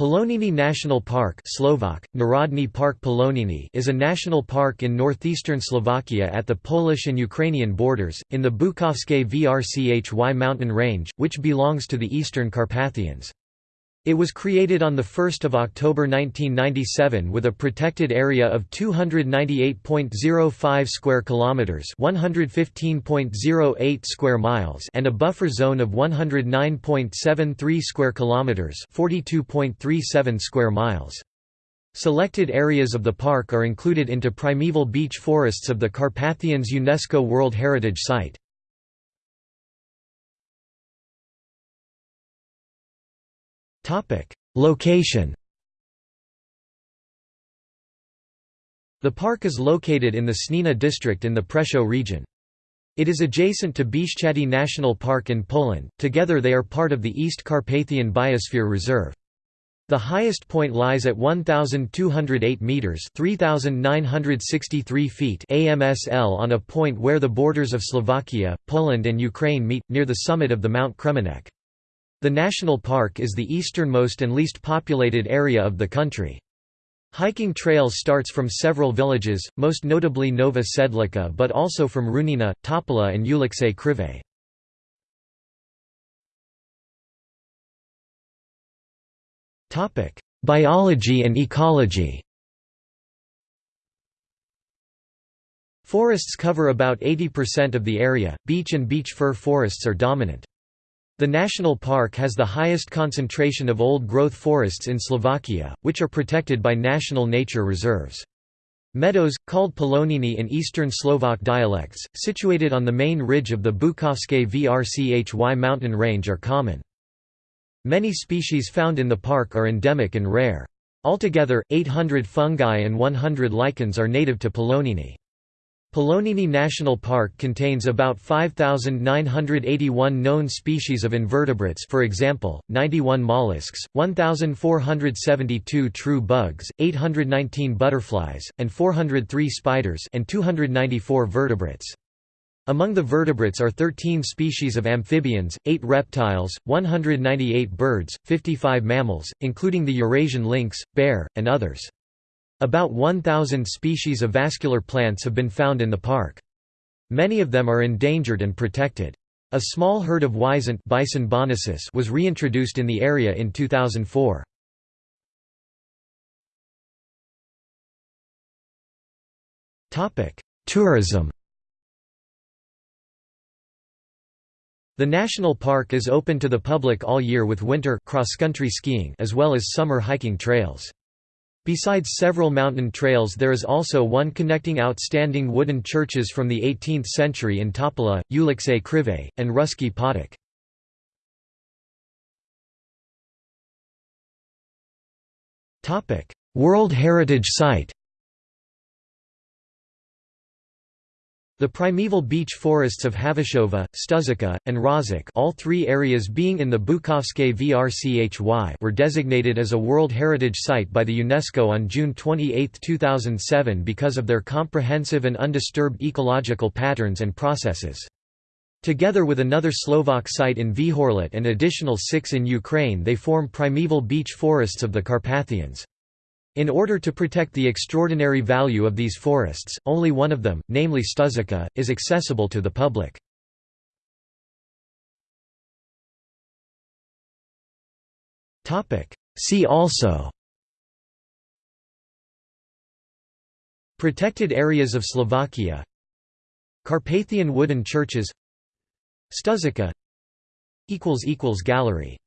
Poloniny National Park Slovak, Narodny Park Poloniny is a national park in northeastern Slovakia at the Polish and Ukrainian borders, in the Bukovske Vrchy mountain range, which belongs to the Eastern Carpathians. It was created on 1 October 1997 with a protected area of 298.05 square kilometers, 115.08 square miles, and a buffer zone of 109.73 square kilometers, 42.37 square miles. Selected areas of the park are included into primeval beech forests of the Carpathians UNESCO World Heritage Site. Location The park is located in the Snina district in the Prešov region. It is adjacent to Bieszczady National Park in Poland, together they are part of the East Carpathian Biosphere Reserve. The highest point lies at 1,208 metres 3,963 feet AMSL on a point where the borders of Slovakia, Poland and Ukraine meet, near the summit of the Mount Kremenec. The national park is the easternmost and least populated area of the country. Hiking trails starts from several villages, most notably Nova Sedlica but also from Runina, Topola and Ulice Krive. Biology and ecology Forests cover about 80% of the area, beech and beech fir forests are dominant. The national park has the highest concentration of old-growth forests in Slovakia, which are protected by national nature reserves. Meadows, called Poloniny in Eastern Slovak dialects, situated on the main ridge of the Bukovske Vrchy mountain range are common. Many species found in the park are endemic and rare. Altogether, 800 fungi and 100 lichens are native to Poloniny. Poloniny National Park contains about 5,981 known species of invertebrates for example, 91 mollusks, 1,472 true bugs, 819 butterflies, and 403 spiders and 294 vertebrates. Among the vertebrates are 13 species of amphibians, 8 reptiles, 198 birds, 55 mammals, including the Eurasian lynx, bear, and others. About 1,000 species of vascular plants have been found in the park. Many of them are endangered and protected. A small herd of wisent Bison bonasus was reintroduced in the area in 2004. Tourism The national park is open to the public all year with winter cross-country skiing as well as summer hiking trails. Besides several mountain trails there is also one connecting outstanding wooden churches from the 18th century in Topola, Ulice Krive, and Ruski Potok. World Heritage Site The primeval beech forests of Havešová, Stužica, and Rožok all three areas being in the Bukovske Vrchy were designated as a World Heritage Site by the UNESCO on June 28, 2007 because of their comprehensive and undisturbed ecological patterns and processes. Together with another Slovak site in Vihorlat and additional six in Ukraine they form primeval beech forests of the Carpathians. In order to protect the extraordinary value of these forests, only one of them, namely Stužica, is accessible to the public. See also Protected areas of Slovakia Carpathian wooden churches Stužica Gallery